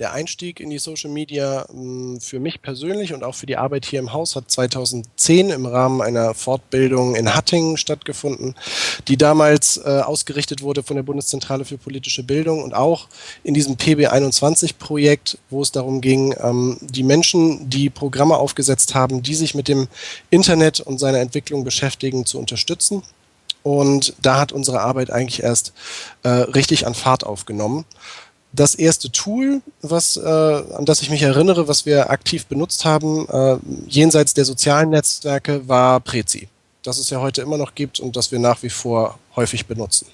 Der Einstieg in die Social Media hm, für mich persönlich und auch für die Arbeit hier im Haus hat 2010 im Rahmen einer Fortbildung in Hattingen stattgefunden, die damals äh, ausgerichtet wurde von der Bundeszentrale für politische Bildung und auch in diesem PB21-Projekt, wo es darum ging, ähm, die Menschen, die Programme aufgesetzt haben, die sich mit dem Internet und seiner Entwicklung beschäftigen, zu unterstützen. Und da hat unsere Arbeit eigentlich erst äh, richtig an Fahrt aufgenommen. Das erste Tool, was, äh, an das ich mich erinnere, was wir aktiv benutzt haben, äh, jenseits der sozialen Netzwerke, war Prezi. Das es ja heute immer noch gibt und das wir nach wie vor häufig benutzen.